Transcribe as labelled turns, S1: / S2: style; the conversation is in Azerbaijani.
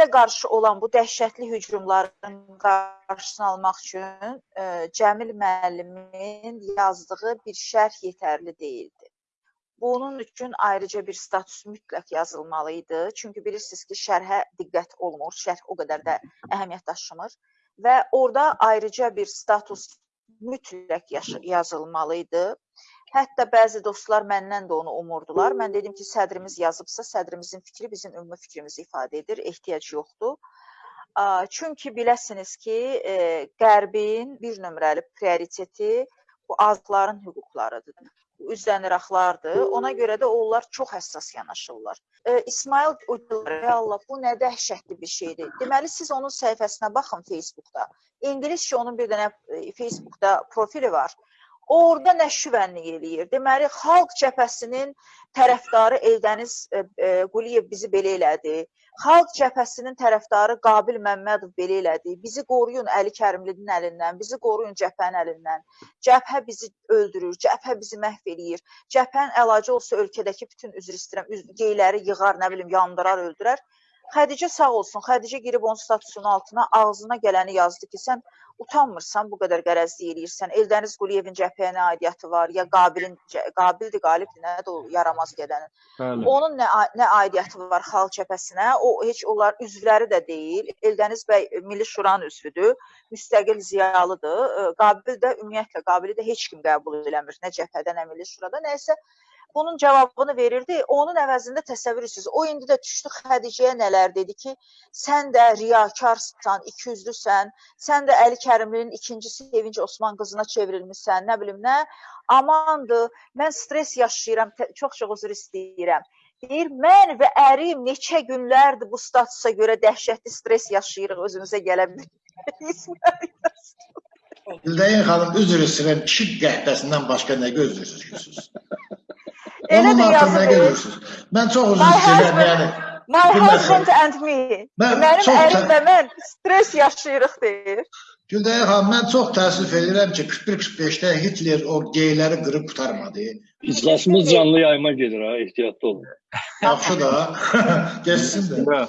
S1: bizə qarşı olan bu dəhşətli hücumların qarşısını almaq üçün ə, Cəmil müəllimin yazdığı bir şərh yetərli deyildi. Bunun üçün ayrıca bir status mütləq yazılmalı idi. Çünki bilirsiniz ki, şərhə diqqət olmur, şərh o qədər də əhəmiyyət daşımır və orada ayrıca bir status mütləq yazılmalı idi. Hətta bəzi dostlar məndən də onu umurdular. Mən dedim ki, sədrimiz yazıbsa, sədrimizin fikri bizim ümumi fikrimizi ifadə edir, ehtiyac yoxdur. Çünki biləsiniz ki, e, Qərbin bir nömrəli prioriteti bu azların hüquqlarıdır. Bu üzdən İraqlardır. Ona görə də onlar çox həssas yanaşırlar. E, İsmail Uclar, Allah bu nə dəhşətli bir şeydir. Deməli siz onun səhifəsinə baxın Facebookda. İngiliscə onun bir dənə e, Facebookda profili var. Orada nə şüvənlik eləyir. Deməli, Xalq Cəbhəsinin tərəfdarı Eldəniz e, e, Quliyev bizi belə elədi. Xalq Cəbhəsinin tərəfdarı Qabil Məmmədov belə elədi. Bizi qoruyun Əli Kərimlinin əlindən, bizi qoruyun cəbhənin əlindən. Cəbhə bizi öldürür, cəbhə bizi məhv eləyir. Cəbhənin əlacı olsa ölkədəki bütün üzr istəyirəm, geyləri yığar, nə bilim, yandırar, öldürər. Xədicə sağ olsun. Xədicə girib onun statusunun altına ağzına gələni yazdı ki, sən utanmırsan, bu qədər qərəzlik eləyirsən. Eldəniz Quliyevin cəbhəyə nə aidiyyəti var? Ya Qabilin Qabildir, Qalibdir, nədir o yaramaz gedənin?
S2: Bəli.
S1: Onun nə nə aidiyyəti var xalq cəbhəsinə? O heç onlar üzvləri də deyil. Eldəniz bəy Milli Şuranın üzvüdür, müstəqil ziyalıdır. Qabil də ümumiyyətlə Qabili də heç kim qəbul eləmir, nə cəbhədə, nə Milli Şurada. Nəysə bunun cavabını verirdi. Onun əvəzində təsəvvür edirsiniz. O indi də düşdü Xədicəyə nələr dedi ki, sən də riyakarsan, ikiyüzlüsən, sən də Əli Kərimlinin ikinci Sevinç Osman qızına çevrilmisən, nə bilim nə. Amandır, mən stres yaşayıram, çox-çox üzr istəyirəm. Deyir, mən və ərim neçə günlərdir bu statusa görə dəhşətli stres yaşayırıq, özümüzə gələ bilmirik.
S3: Güldayin xanım üzr istəyirəm, kişi qəhvəsindən başqa nə gözləyirsiniz?
S1: Elə
S3: Onun
S1: də yazıb.
S3: Mən çox üzr
S1: My
S3: istəyirəm, yəni.
S1: My husband and me.
S3: Mən
S1: Mənim
S3: çox
S1: ərim və mən stres yaşayırıq deyir.
S3: Güldayin xanım, mən çox təəssüf edirəm ki, 41-45-də Hitler o geyləri qırıb qutarmadı.
S2: İclasımız canlı yayıma gedir ha, ehtiyatlı olun.
S3: Yaxşı da, geçsin də.